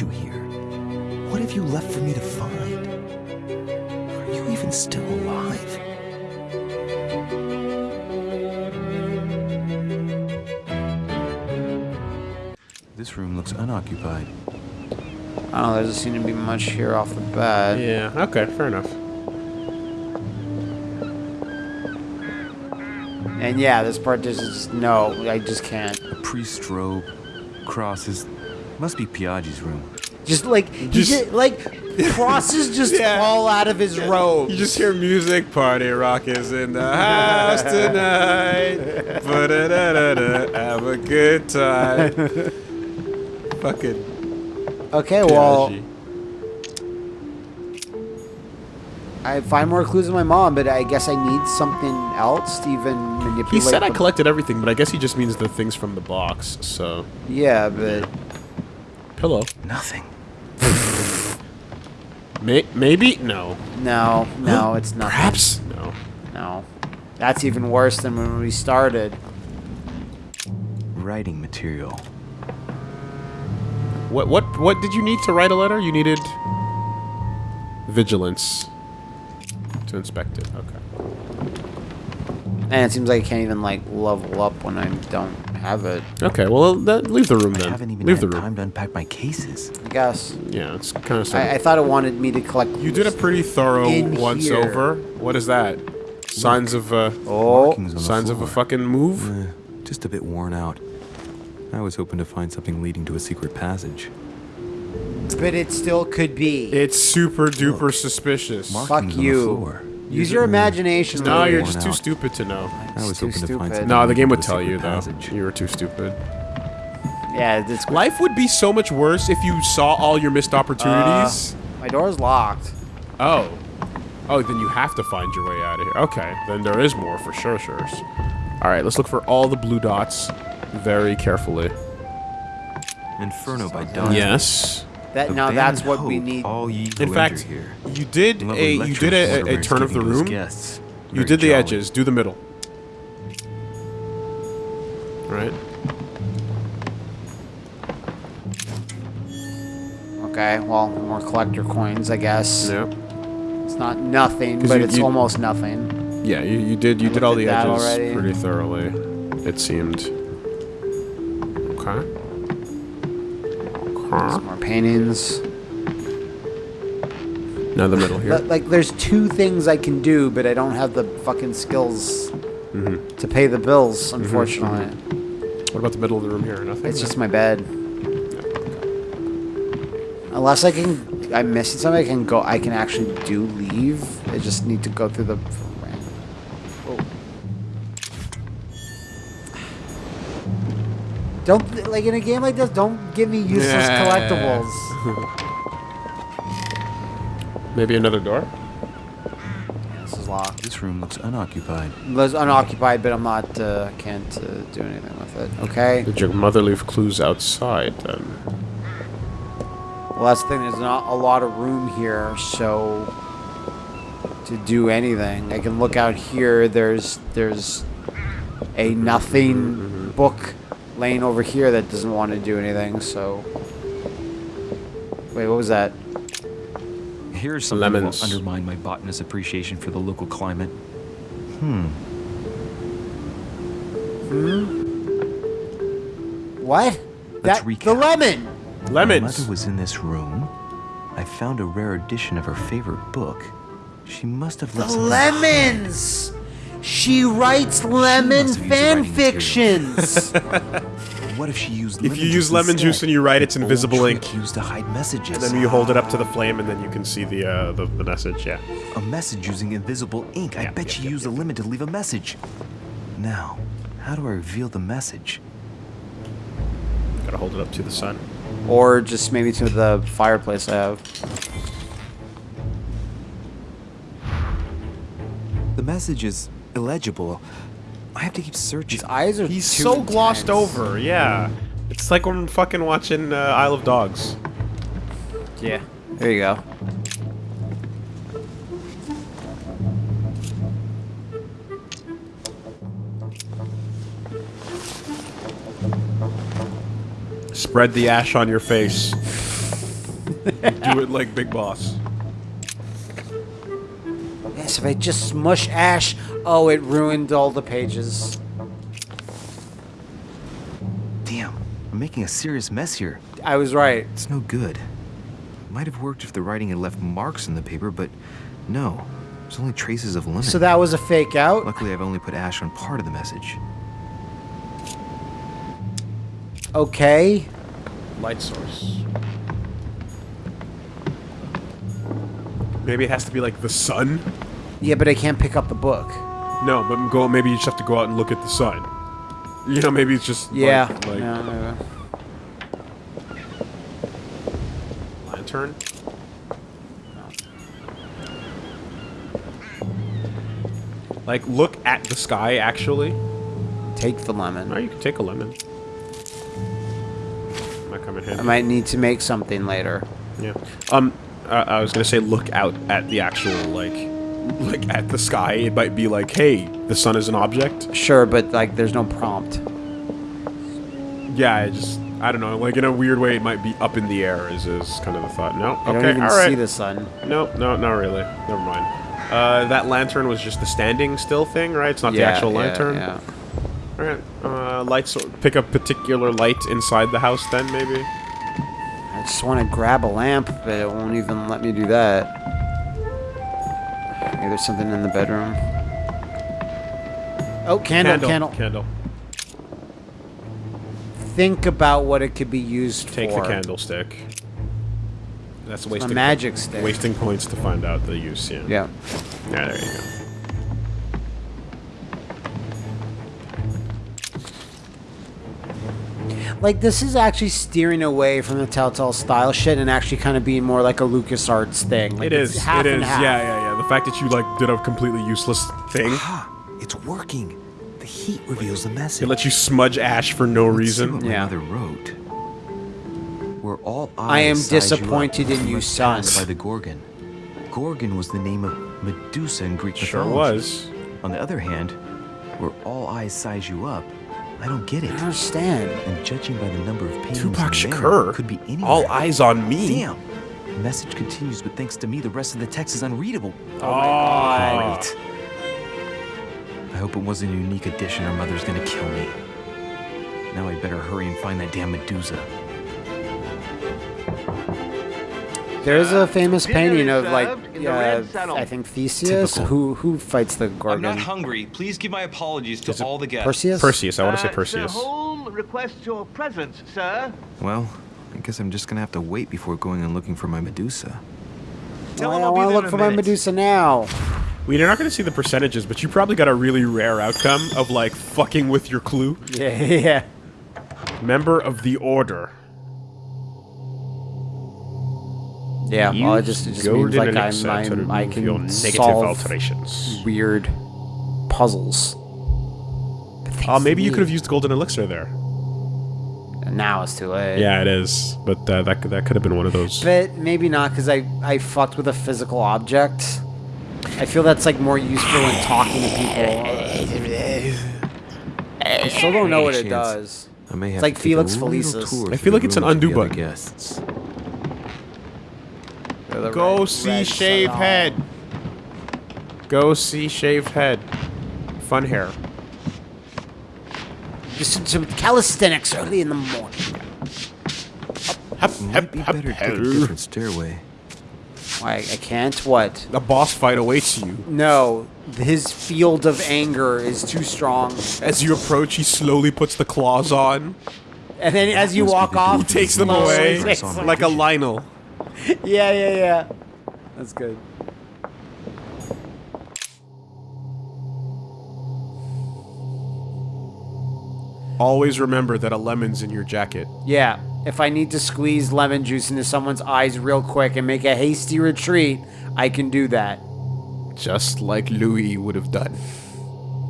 brought you here? What have you left for me to find? Are you even still alive? This room looks unoccupied. I don't know, there doesn't seem to be much here off the bat. Yeah, okay, fair enough. And yeah, this part there's just no, I just can't. A priest robe, crosses. Must be Piaggi's room. Just like he Just- just, like crosses just Yeah. fall out of his robe. You just hear music, party rock is in the house tonight. Ba-da-da-da-da, Have a good time. Fucking Okay, well, I find more clues in my mom, but I guess I need something else to even manipulate. He said I collected everything, but I guess he just means the things from the box. So, Yeah, but pillow. Nothing. May- maybe no. no, no, it's not. Perhaps no. No, that's even worse than when we started. Writing material. What what what did you need to write a letter? You needed vigilance to inspect it. Okay. And it seems like I can't even like level up when I don't have it. Okay. Well, that, leave the room then. I haven't even leave had the room. time to unpack my cases. I guess. Yeah, it's kind of. I, I thought it wanted me to collect. you did a pretty thorough once here. over. What is that? Signs of uh, Oh, Markings on the signs of a fucking move. Eh, just a bit worn out. I was hoping to find something leading to a secret passage. but it still could be. It's super duper suspicious. Markings on the you. Floor. Use your imagination. No, you're just too out. stupid to know. I was too hoping to find stupid. No, the game would to tell you secret though. passage. You were too stupid. Yeah, it's Life would be so much worse if you saw all your missed opportunities. Uh, my door's locked. oh. Oh, then you have to find your way out of here. Okay, then there is more for sure, sure. All right, let's look for all the blue dots very carefully. Inferno by Dawn. Yes. That now that's Abandon what we need. All ye In fact, here. you did a you did a, a, Mortimer is turn of the giving to his room. guests. You Very did the edges. Do the middle. Right. Okay, well, more collector coins, I guess. Yeah. It's not nothing, but you- it's you- almost nothing. Yeah, you, you did you did all the edges already. pretty thoroughly. It seemed. Okay. Some more paintings. Now the middle here. Like, there's two things I can do, but I don't have the fucking skills Mm-hmm. to pay the bills, unfortunately. What about the middle of the room here? Nothing. It's just my bed. Unless I can, I'm missing something. I can go. I can actually do leave. I just need to go through the. Don't like in a game like this. Don't give me useless Yeah. collectibles. maybe another door. This is locked. This room looks unoccupied. It's unoccupied, but I'm not. Uh, can't uh, do anything with it. Okay. Did your mother leave clues outside then? Well, that's the thing. There's not a lot of room here, so to do anything, I can look out here. There's there's a nothing book laying over here that doesn't want to do anything. So wait, what was that? Here's something that Lemons. will undermine my botanist's appreciation for the local climate. Hmm. Hmm? What? Let's that recap. the lemon. My Lemons. mother was in this room. I found a rare edition of her favorite book. She must have left something lemons. She writes lemon must have used fan fictions. What if she used If lemon you use juice lemon instead? juice and you write it's invisible ink. used to hide messages. Then you hold it up to the flame and then you can see the uh, the, the message. Yeah. A message using invisible ink. I bet yeah, she yeah, used a lemon to leave a message. Now, how do I reveal the message? Gotta hold it up to the sun. or just maybe to the fireplace I have. The message is illegible. I have to keep searching. His eyes are He's too so glossed over. Yeah. It's like when fucking watching uh, Isle of Dogs. Yeah. There you go. Spread the ash on your face. Do it like Big Boss. Yes, if I just smush Ash. Oh, it ruined all the pages. Damn, I'm making a serious mess here. I was right. It's no good. Might have worked if the writing had left marks in the paper, but no. There's only traces of lemon. So that was a fake out. Luckily, I've only put ash on part of the message. Okay. Light source. Maybe it has to be like the sun. Yeah, but I can't pick up the book. No, but go. Maybe you just have to go out and look at the sun. You know, maybe it's just Yeah. like, like yeah, lantern. Like, look at the sky. Actually, Take the lemon. no, you can take a lemon. Might come in handy. I might need to make something later. Yeah. Um, uh, I was gonna say look out at the actual like, like at the sky. It might be like, hey, the sun is an object. Sure, but like, there's no prompt. Yeah, I just I don't know. Like in a weird way, it might be up in the air. Is is kind of the thought. No. I okay. don't even all right. see the sun. No, no, not really. Never mind. Uh, that lantern was just the standing still thing, right? It's not the Yeah, actual yeah, lantern. yeah. All right. Uh, lights. Pick a particular light inside the house, then maybe. I just want to grab a lamp, but it won't even let me do that. Maybe there's something in the bedroom. Oh, candle, candle. Candle. Think about what it could be used Take for. Take the candlestick. That's A wasting magic stick. wasting points to find out the use. Yeah. Yeah. Yeah. There you go. Like, this is actually steering away from the Telltale style shit and actually kind of being more like a LucasArts thing. Like, It it's. Half it and is. half. Yeah, yeah, yeah. The fact that you like did a completely useless thing. Ah, it's working. The heat reveals the message. It lets you smudge ash for no Let's see reason. what my Yeah. mother wrote. Where all I am eyes size you up, disappointed in you, must son. By the Gorgon. Gorgon was the name of Medusa in Greek Sure mythology. was. On the other hand, where all eyes size you up, I don't get it. I understand. And judging by the number of paintings Tupac Shakur. could be anywhere. All eyes on me. Damn. The message continues, but thanks to me, the rest of the text is unreadable. Oh, my god. Great. I hope it wasn't a unique edition or mother's gonna kill me. Now I better hurry and find that damn Medusa. There's a famous Dinner painting of like served in the uh. I think Theseus Typical. who who fights the I'm not hungry. Please give my apologies to all the guests. Perseus. Perseus. I want to say Uh, Perseus. Sir Holm requests your presence, sir. Well, I guess I'm just gonna have to wait before going and looking for my Medusa. Tell Why him I I'll be want to look for a my. Medusa now. We're not going to see the percentages, but you probably got a really rare outcome of like fucking with your clue. Yeah, yeah. Member of the Order. Yeah, well, it just, it just means like I'm, elixir to I'm I can negative solve alterations. weird puzzles. Oh, thanks maybe you could have used golden elixir there. Now it's too late. Yeah, it is, but uh, that could- that could have been one of those. But maybe not because I I fucked with a physical object. I feel that's like more useful when talking to people. I still don't know what it does. I may have It's like Felix a Felicis. tour I feel like it's an undo button. Guests. Go red- see red shaved head. Go see shaved head. Fun hair. Just some- some calisthenics early in the morning. Hep, Might be better to take a different stairway. Why I can't? What? A boss fight awaits you. No, his field of anger is too strong. As you approach, he slowly puts the claws on. And then as you walk off, dude Takes them away takes on them- like a Lionel. Yeah, yeah, yeah. That's good. Always remember that a lemon's in your jacket. Yeah. If I need to squeeze lemon juice into someone's eyes real quick and make a hasty retreat, I can do that. Just like Louis would have done.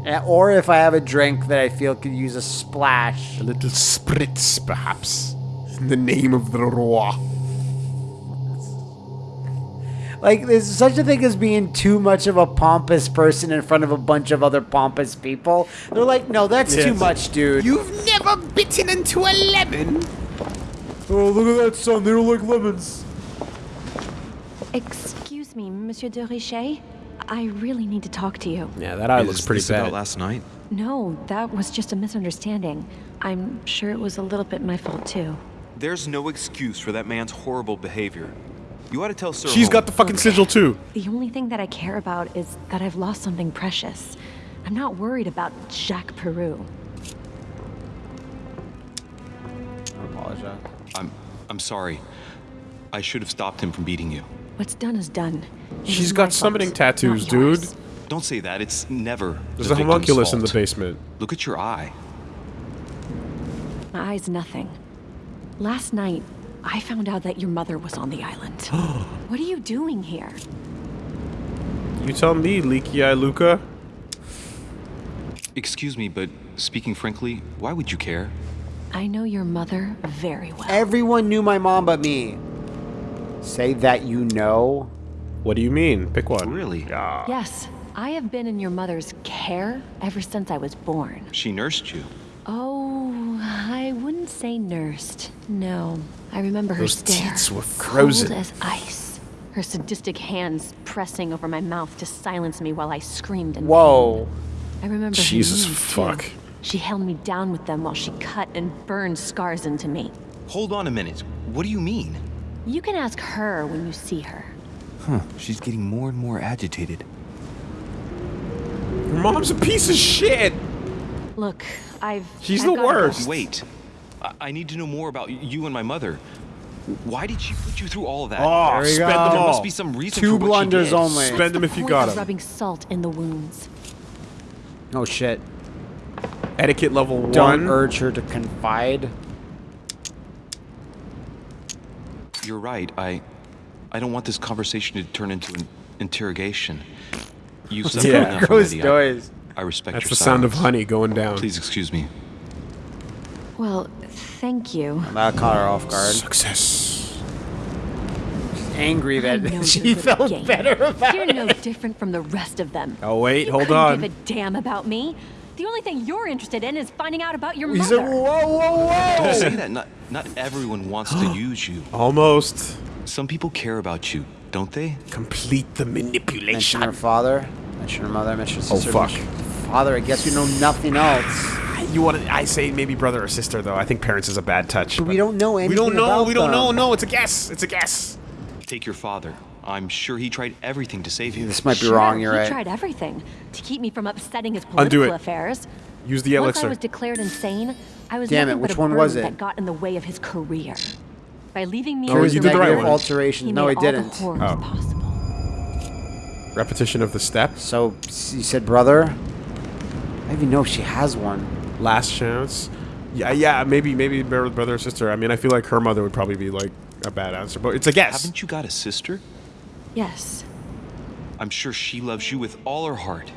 Eh, Or if I have a drink that I feel could use a splash. A little spritz, perhaps. In the name of the roi. Like, there's such a thing as being too much of a pompous person in front of a bunch of other pompous people. They're like, no, that's too much, dude. You've never bitten into a lemon. oh, look at that son. They don't like lemons. Excuse me, Monsieur de Richet. I really need to talk to you. Yeah, that eye looks Is pretty this about bad. last night? No, that was just a misunderstanding. I'm sure it was a little bit my fault too. There's no excuse for that man's horrible behavior. You ought to tell Sir She's Holm. got the fucking sigil too. The only thing that I care about is that I've lost something precious. I'm not worried about Jacques Peroux. I apologize. I'm I'm sorry. I should have stopped him from beating you. What's done is done. It She's was got summoning fault, tattoos, dude. Don't say that. It's never. There's the a victim's homunculus in the basement. Look at your eye. My eye's nothing. Last night, I found out that your mother was on the island. what are you doing here? You tell me, Leaky Eye Luca. Excuse me, but speaking frankly, why would you care? I know your mother very well. Everyone knew my mom but me. Say that you know. What do you mean? Pick one. Really? Yeah. yes, I have been in your mother's care ever since I was born. She nursed you. Oh, I wouldn't say nursed. No, I remember her Those stare. teats were frozen. Cold as ice. Her sadistic hands pressing over my mouth to silence me while I screamed in Whoa. I remember Jesus knees, fuck. Too. She held me down with them while she cut and burned scars into me. Hold on a minute. What do you mean? You can ask her when you see her. Huh. She's getting more and more agitated. Your mom's a piece of shit. Look, I've. She's I've the gotta go. worst. Wait. I, I need to know more about you and my mother. Why did she put you through all of that? Oh, There you spend go. them there must be some reason Two for what she blunders did. only. Spend them if you Point got of them. rubbing salt in the wounds. Oh shit. Etiquette level Don't one. urge her to confide. You're right. I I don't want this conversation to turn into an interrogation. You've suffered Yeah. enough Gross already. I, noise. I respect That's your the sound of honey going down. Please excuse me. Well, thank you. That caught her off guard. Success. Angry I know that she you're good at felt games. better about You're it. no different from the rest of them. Oh wait, you hold couldn't on. give a damn about me. The only thing you're interested in is finding out about your He mother. said, whoa, whoa, Don't whoa. say that. Not not everyone wants to use you. Almost. Some people care about you, don't they? Complete the manipulation. Mention manipulation. her father. Mention her mother. Mention her sister. Oh, sister. fuck. Mention her Father. I guess you know nothing else. You want to? I say maybe brother or sister though. I think parents is a bad touch. But we don't know anything We don't know. about We don't know. No, it's a guess. It's a guess. Take your father. I'm sure he tried everything to save you. This might be Sure, wrong. You're he right. tried everything to keep me from upsetting his Undo political it. affairs. Use the elixir. Once I was declared insane, I was Damn it, nothing but which a one was burden it? that got in the way of his career. By leaving me Oh, in you did the right room, one. Alterations. He No, made he didn't. The Oh. possible. Repetition of the steps. So you said brother. I even know if she has one. Last chance. Yeah, yeah. Maybe, maybe brother brother or sister. I mean, I feel like her mother would probably be like a bad answer, but it's a guess. Haven't you got a sister? Yes. I'm sure she loves you with all her heart.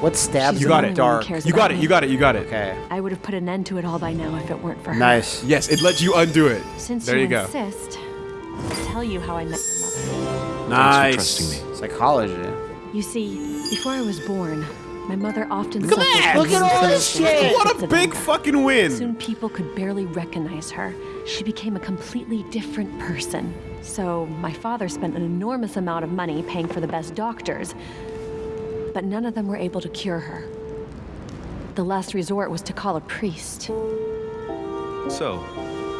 What stabs She's You got the the it. only dark? You got it. You got it. You got it. Okay. I would have put an end to it all by now if it weren't for her. Nice. Yes, it lets you undo it. Since there you, you go. insist, I'll tell you how I met your mother. Nice. Thanks for trusting me. Psychology. You see, before I was born, my mother often Look at suffered that! from Look at all this shit! What a of big anger. fucking win. Soon people could barely recognize her. She became a completely different person. So my father spent an enormous amount of money paying for the best doctors, but none of them were able to cure her. The last resort was to call a priest. So,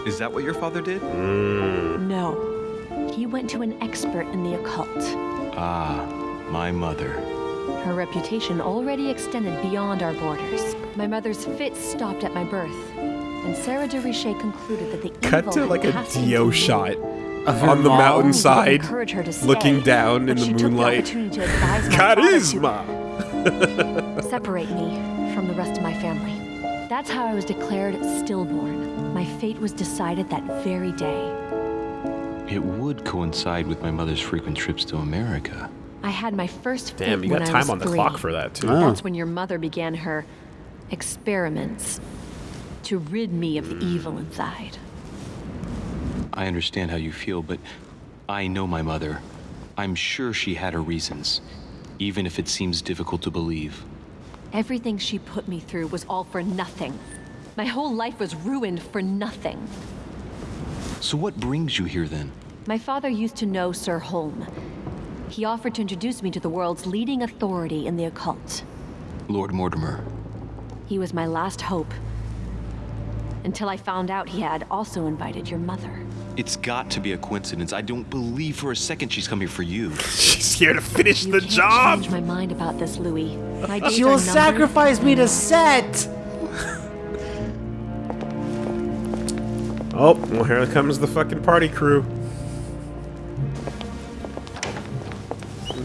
is that what your father did? No. He went to an expert in the occult. Ah, my mother. Her reputation already extended beyond our borders. My mother's fits stopped at my birth, and Sarah de Richet concluded that the Cut evil to like a passed Dio shot Of on the mountainside, her to stay, looking down in the she took the moonlight. opportunity to advise my father to Charisma. separate me from the rest of my family. That's how I was declared stillborn. My fate was decided that very day. It would coincide with my mother's frequent trips to America. I had my first fit Damn, you when got I time was on the three. clock for that too. Oh. That's when your mother began her experiments to rid me of the mm. evil inside. I understand how you feel, but I know my mother. I'm sure she had her reasons, even if it seems difficult to believe. Everything she put me through was all for nothing. My whole life was ruined for nothing. So what brings you here then? My father used to know Sir Holm. He offered to introduce me to the world's leading authority in the occult. Lord Mortimer. He was my last hope. Until I found out he had also invited your mother. It's got to be a coincidence. I don't believe for a second she's coming for you. She's here to finish You the can't job. change my mind about this, Louis. My days She are will sacrifice me to set. Oh, well, here comes the fucking party crew.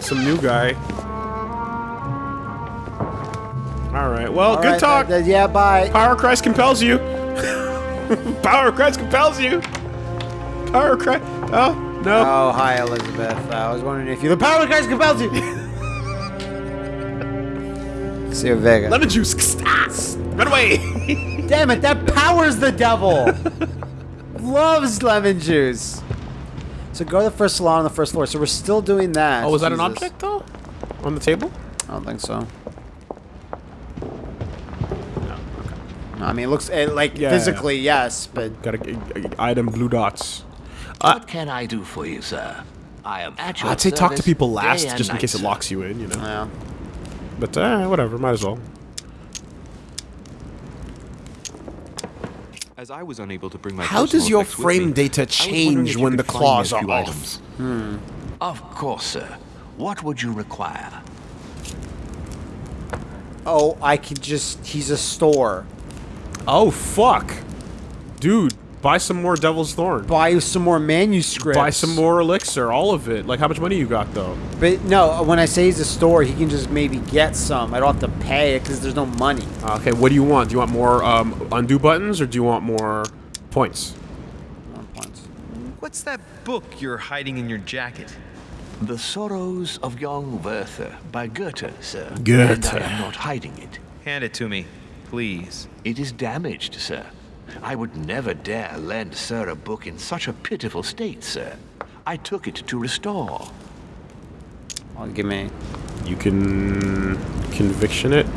Some new guy. All right. Well, All good right, talk. yeah, bye. Power of Christ compels you. Power of Christ compels you. Power of Christ. Oh no. Oh, hi, Elizabeth. I was wondering if you. The power of Christ compels you. See you, Vega. Lemon juice. Run away. Damn it, that powers the devil. Loves lemon juice. So go to the first salon on the first floor. So we're still doing that. oh, was that an object though? On the table? I don't think so. No, I mean, it looks eh, like Yeah, physically, yes, but Got a, a- a- item blue dots. What can I do for you, sir? I am at your I'd say talk to people last, just in night, case it locks you in, you know. yeah. But uh, whatever, might as well. As I was unable to bring my How does your frame me, data I was wondering change when the claws are off? items. Hmm. Of course, sir. What would you require? Oh, I could just. He's a store. Oh fuck, dude! Buy some more Devil's Thorn. Buy some more manuscripts. Buy some more elixir, all of it. Like how much money you got though? But no, when I say he's a store, he can just maybe get some. I don't have to pay it because there's no money. Okay, what do you want? Do you want more um, undo buttons or do you want more points? One points. What's that book you're hiding in your jacket? The Sorrows of Young Werther by Goethe, sir. Goethe. And I am not hiding it. Hand it to me, please. It is damaged, sir. I would never dare lend sir a book in such a pitiful state, sir. I took it to restore. Well, give me. You can conviction it.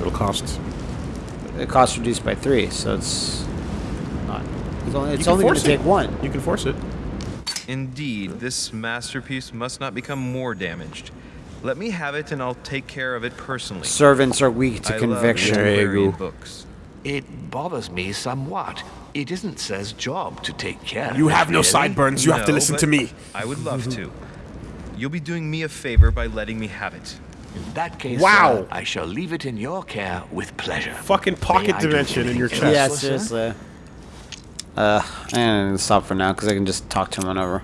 It'll cost. It costs reduced by three, so it's not. It's only, it's only going to it. take one. You can force it. Indeed, this masterpiece must not become more damaged. Let me have it and I'll take care of it personally. Servants are weak to I conviction. love There you librarian go. books. It bothers me somewhat. It isn't sir's job to take care You of it, have no really. sideburns. You have to listen to me. I would love to. You'll be doing me a favor by letting me have it. In that case, Wow. sir, I shall leave it in your care with pleasure. Fucking pocket May dimension in your chest. Yeah, else, sir? seriously. Uh, and stop for now because I can just talk to him whenever.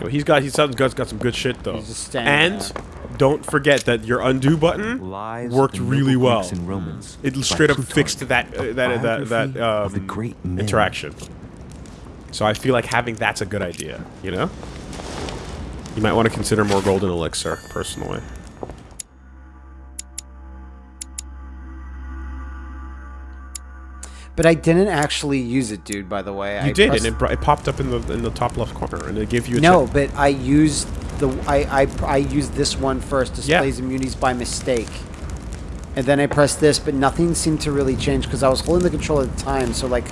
Yo, He's got he's got, got some good shit though. He's just standing And don't forget that your undo button Lives worked really well. And Romans It straight up fixed that uh, that that that biography the um, great men. interaction. So I feel like having that's a good idea. You know. You might want to consider more golden elixir, personally. But I didn't actually use it, dude. By the way, You I did, and it, it popped up in the in the top left corner, and it gave you a No, but I used the I, I I used this one first. Yeah. Displays immunities by mistake, and then I pressed this, but nothing seemed to really change because I was holding the control at the time. So like,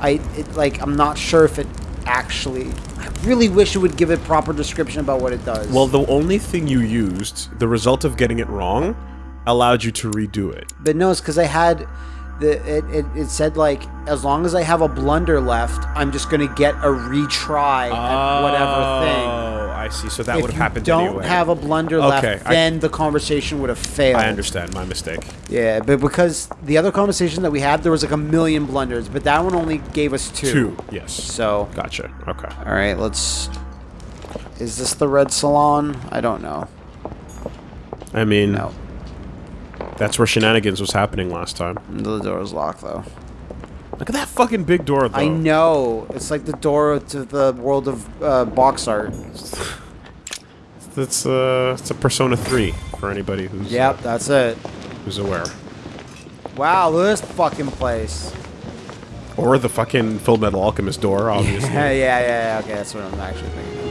I it, like I'm not sure if it actually. I really wish it would give a proper description about what it does. Well, the only thing you used, the result of getting it wrong, allowed you to redo it. but no, it's because I had. The, it, it, it said like as long as I have a blunder left, I'm just gonna get a retry at whatever thing. Oh, I see. So that would have you happened don't anyway. have a blunder Okay, left, I- then the conversation would have failed. I understand. My mistake. Yeah, but because the other conversation that we had, there was like a million blunders, but that one only gave us two. Two. Yes. So, Gotcha. Okay. all right, let's. Is this the red salon? I don't know. I mean, No, that's where shenanigans was happening last time. the door is locked though. Look at that fucking big door, though. I know it's like the door to the world of uh, box art. That's uh, it's a Persona 3 for anybody who's Yep, that's it. who's aware, Wow, look at this fucking place. or the fucking Full Metal Alchemist door, obviously. yeah, yeah, yeah. Okay, that's what I'm actually thinking.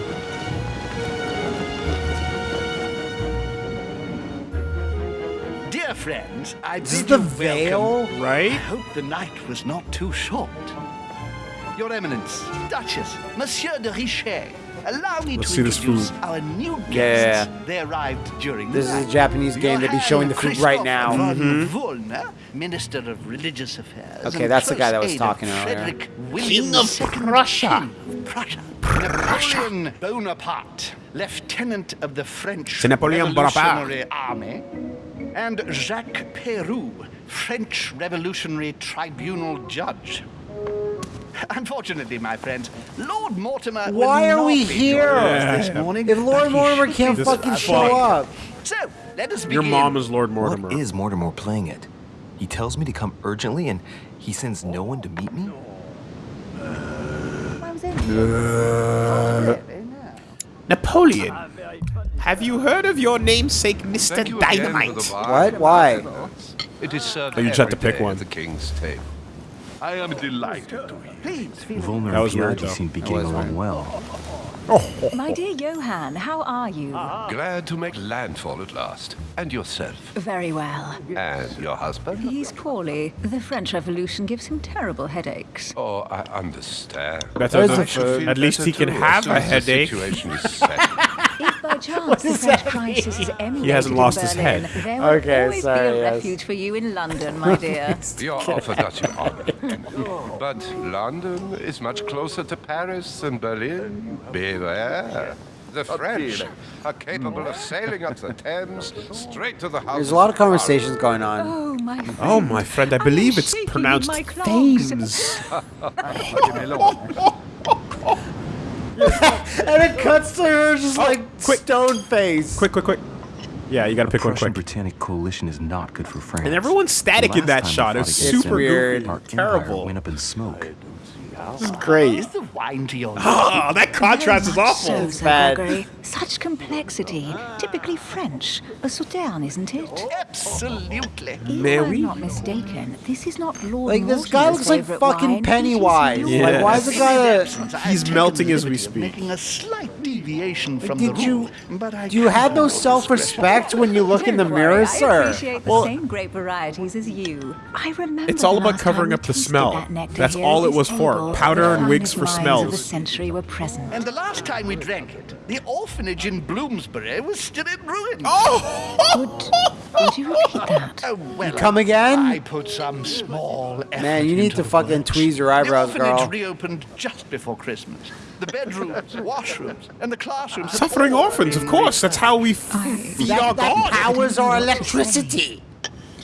Friends, I Is this bid the veil? welcome. I hope the night was not too short. Your Eminence, Duchess, Monsieur de Richet, allow me Let's to see this introduce food. our new guests. Yeah, yeah. They arrived during This the is a. Japanese game. They'll be showing the food right now. Mm-hmm. Wollner, Minister of Religious Affairs. Okay, that's the guy that was talking earlier. Frederick William II, Prussia. King of Prussia. Napoleon Bonaparte, Lieutenant of the French C'est Napoléon Bonaparte. Revolutionary Army, and Jacques Peroux, French Revolutionary Tribunal Judge. Unfortunately, my friends, Lord Mortimer. will Why are not we here? joining this morning. If Lord Mortimer can't fucking back. show up, So, let us begin. Your mom is Lord Mortimer. What is Mortimer playing it? He tells me to come urgently and he sends no one to meet me? Uh, Napoleon. Have you heard of your namesake, Mr. You Dynamite? What? Why? It is served Oh, you just have to pick one. the king's table. I am delighted to hear. Wollner That and was weird, Piaggi though. seem to be getting along well. Oh. My dear Johann, how are you? Ah, ah. Glad to make landfall at last. And yourself. Very well. And your husband? He's poorly. The French Revolution gives him terrible headaches. Oh, I understand. Better than- At least he can have as soon a as the headache. Situation is set. If by chance the French crisis is emulated hasn't in lost his Berlin, head. there will Okay, always sorry, be a yes. refuge for you in London, my dear. Your offer does you honor. But London is much closer to Paris than Berlin. Beware. The French are capable of sailing up the Thames straight to the house. There's a lot of conversations going on. Oh, my oh, friend. Oh, my friend, I believe it's shaking in pronounced. Thames. And it cuts to her just like oh, quick. stone face. Quick, quick, quick. Yeah, you gotta pick one Prussian quick. Britannic coalition is not good for France. And everyone's static in that shot. time we It's super weird. Our Terrible. went up in smoke. This is great. Is the wine to your Oh, that contrast is Very much awful. So, Sir bad. Such complexity. Typically French. A sauterne, isn't it? Absolutely. If Mais I'm not mistaken, this is not Lord Like this guy looks like fucking wine. Pennywise. It is Like why is the guy a, He's melting as we liberty of speak. Making a slight deviation from Did the you- rule, but I do you have no self-respect when you look in the mirror, worry, I sir? appreciate the Well- same grape varieties as you. I remember It's all about covering up the smell. that That's all it was for. Powder and wigs for smells. the century were present. And the last time we drank it, the orphanage in Bloomsbury was still in ruins. Oh! Would, would you repeat that? Oh, well, come again? I put some small Man, you need to fucking tweeze your eyebrows, the orphanage girl. reopened just before Christmas. The bedrooms, washrooms, and the classrooms. Suffering orphans, of course. That's how we f- feed our That, that God. powers our What to say. electricity.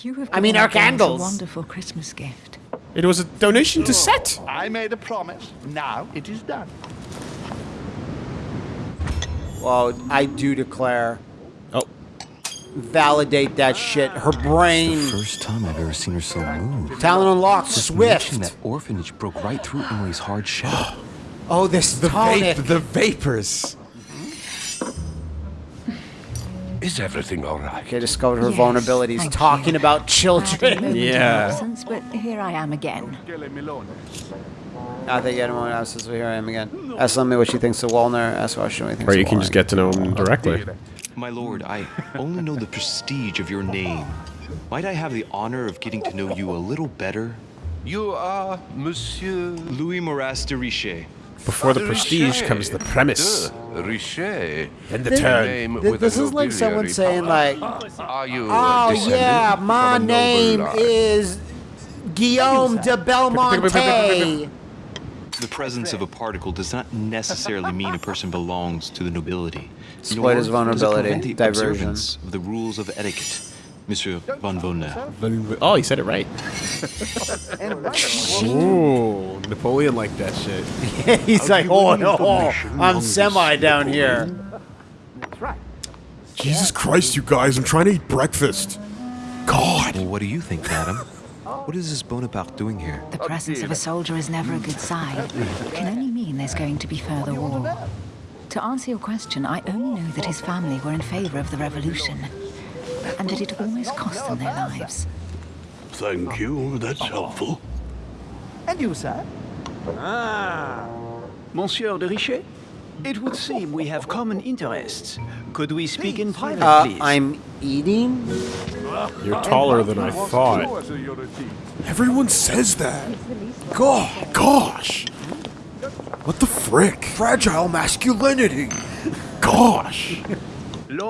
You have I mean, our us candles. A wonderful Christmas gift. It was a donation to Set. I made a promise. Now it is done. Well, I do declare, Oh, validate that shit. Her brain, First time I've ever seen her so moved. talent unlocked, Just mention swift. that orphanage broke right through Emily's hard shell. Oh, this tonic. the vapors. Mm-hmm. Is everything all right? Okay, discovered her Yes, vulnerabilities, talking you. about children. Yeah. absence, but here I am again. I think anyone else is here I am again. Ask Lemmy what she thinks of Wollner. Ask Washington what he thinks Or of you can Wollner. just get to know him directly. My lord, I only know the prestige of your name. Might I have the honor of getting to know you a little better? You are Monsieur Louis Moras de Richet. Before the prestige comes the premise. De And the This- turn. Name Th- This is like someone saying like, "Oh yeah, my name is Guillaume de Belmonte." The presence of a particle does not necessarily mean a person belongs to the nobility. Exploit nor his does it vulnerability, prevent the observance of the rules of etiquette, Monsieur von Wollner. Oh, he said it right. Ooh, Napoleon liked that shit. He's like, "Oh no, I'm semi down here." Jesus Christ, you guys! I'm trying to eat breakfast. God. Well, what do you think, madam? What is this Bonaparte doing here? The presence of a soldier is never a good sign. It can only mean there's going to be further war. To answer your question, I only know that his family were in favor of the revolution, and that it almost cost them their lives. Thank you, that's helpful. And you, sir? Ah! Monsieur de Richet, it would seem we have common interests. Could we speak in private, Uh, please? I'm eating. You're taller than I thought. Everyone says that. God, gosh. frick? Fragile masculinity. Gosh.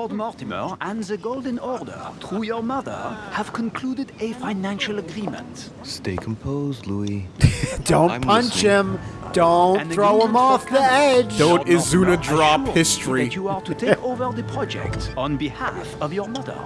Lord Mortimer and the Golden Order, through your mother, have concluded a financial agreement. Stay composed, Louis. Don't I'm punch listening. him. Don't An throw him off the edge. Don't Lord Izuna drop history. That you are to take over the project on behalf of your mother.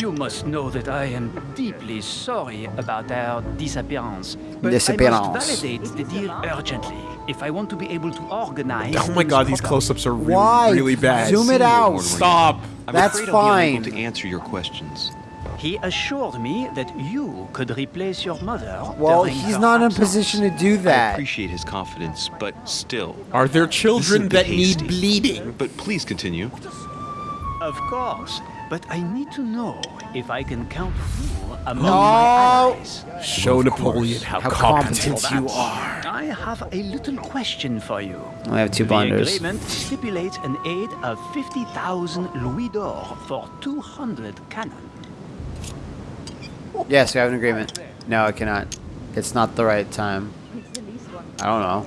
You must know that I am deeply sorry about our disappearance. But I must validate the deal urgently if I want to be able to organize. Oh my god, these close-ups are really, Why? really bad. Zoom it out. Stop. I'm That's afraid I'll be unable fine. to answer your questions. He assured me that you could replace your mother. Well, he's her not in a position to do that. I appreciate his confidence, but still. Are there this is a children bit that need bleeding? But please continue. Of course, but I need to know if I can count you among No. my allies. Show Napoleon how, How competent, competent you you are. I have a little question for you. I have two the blunders. agreement stipulates an aid of 50,000 louis d'or for 200 cannon. Yes, we have an agreement. No, I cannot. It's not the right time. I don't know.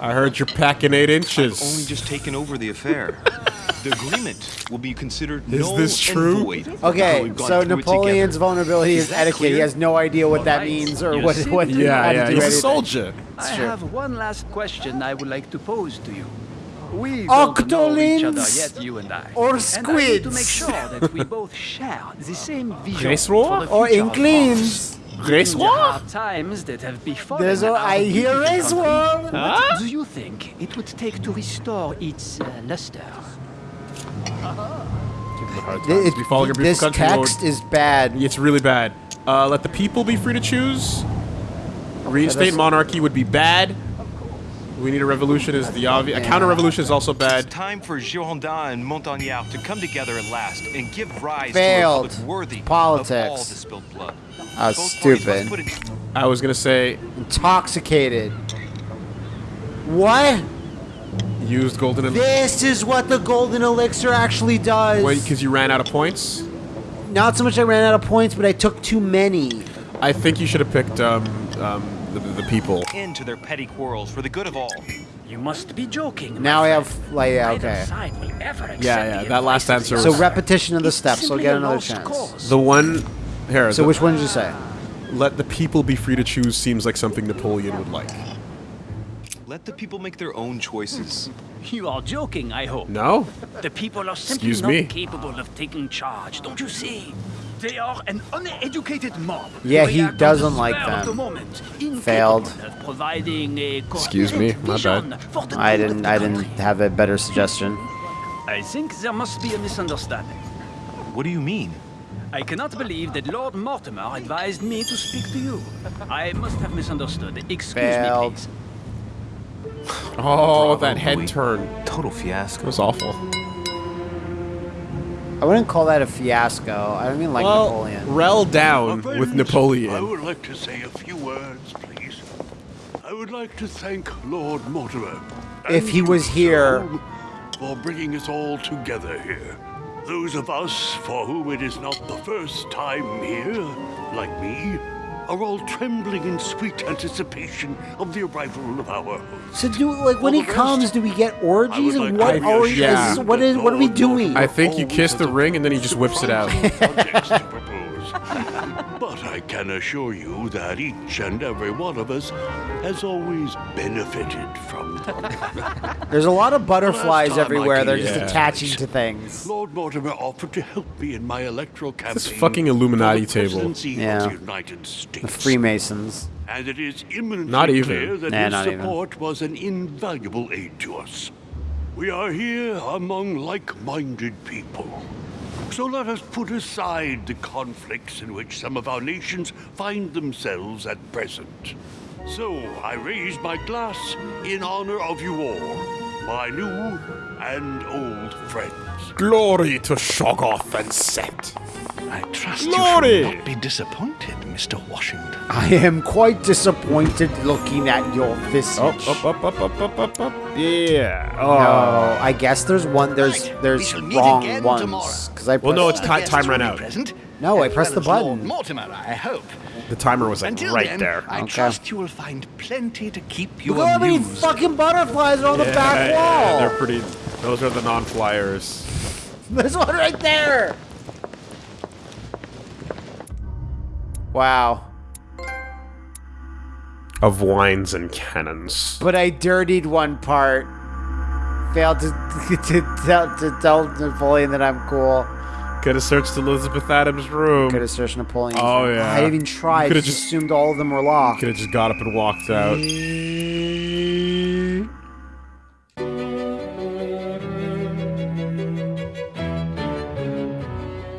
I heard you're packing eight inches. I've inches. only just taken over the affair. the agreement will be considered Is null this and true? void. Okay, so Napoleon's vulnerability is, Is that etiquette. He has no idea what that Alright. means or what what to Yeah, yeah, he's a anything. soldier. I true. have one last question I would like to pose to you. We don't know each other yet, you and I. or And I need to make sure that we both share the same vision Grésoir for the Or future of inklings. France. There are times that have befallen There's a, our I hear beautiful country. Razor. What do you think it would take to restore its uh, luster? Th- it- We follow your this beautiful country, Lord. text is bad. It's really bad. Uh, let the people be free to choose. Reinstate that's- monarchy would be bad. We need a revolution is the obvious. A counter revolution is also bad. It's bad. time for Girondin and Montagnard to come together at last and give rise Failed. to a worthy Politics. of all the spilled blood. Ah, Both stupid. must put it- I was gonna say Intoxicated. What? Used golden and This is what the golden elixir actually does. wait because you ran out of points. Not so much I ran out of points, but I took too many. I think you should have picked um, um, the, the people. Into their petty quarrels for the good of all. You must be joking. Now I friend. have, like, yeah, Neither okay. side will ever accept Yeah, yeah, that last answer was- So repetition of the steps, so simply get another chance. cause. The one here. So the- which one did you say? let the people be free to choose seems like something Napoleon would like. Let the people make their own choices. You are joking, I hope. No? The people are simply Excuse not me. capable of taking charge, don't you see? They are an uneducated mob. Yeah, he doesn't like spur them. the moment, Failed. of providing a Excuse me, coherent my bad. I didn't. I didn't have a better suggestion. I think there must be a misunderstanding. What do you mean? I cannot believe that Lord Mortimer advised me to speak to you. I must have misunderstood. Excuse Failed. me, please. Oh, that Louis. head turn. Total fiasco. It was awful. I wouldn't call that a fiasco. I don't mean like well, Napoleon. Rel down My with Napoleon. I would like to say a few words, please. I would like to thank Lord Mortimer. If he was here- For bringing us all together here. Those of us for whom it is not the first time here, like me, are all trembling in sweet anticipation of the arrival of our host. So do like when For he rest, comes, do we get orgies? And like what to are we? Yeah. what is? What are we doing? I think you oh, kiss the ring and then he just whips it out. Projects to propose. But I can assure you that each and every one of us has always benefited from them. There's a lot of butterflies everywhere. They're just attaching to things. Lord Mortimer offered to help me in my electoral campaign. This fucking Illuminati the table. Yeah. the United States. The Freemasons. And it is imminently Not even. clear that Nah, his not even. support was an invaluable aid to us. We are here among like-minded people. So let us put aside the conflicts in which some of our nations find themselves at present. So I raise my glass in honor of you all, my new and old friends. Glory to Shoggoth and Set. I trust Glory! you should not be disappointed, Mr. Washington. I am quite disappointed looking at your visage. Up, up, up, up, up, up, up, up. Yeah. Oh. No, I guess there's one. There's Right, there's shall meet wrong ones because I Well, no, it's ti- time will ran out. Present, No, I as pressed well the button. Mortimer, I hope. The timer was like Until right then, there. I Okay. trust you will find plenty to keep you Look at how many fucking butterflies are on the yeah, back yeah, wall. they're pretty. Those are the non-flyers. There's one right there. Wow. Of wines and cannons. But I dirtied one part. Failed to to tell to tell Napoleon that I'm cool. Could have searched Elizabeth Adams' room. Could have searched Napoleon's Oh, room. yeah. I even tried. I Coulda just just- assumed all of them were locked. Could have just got up and walked out.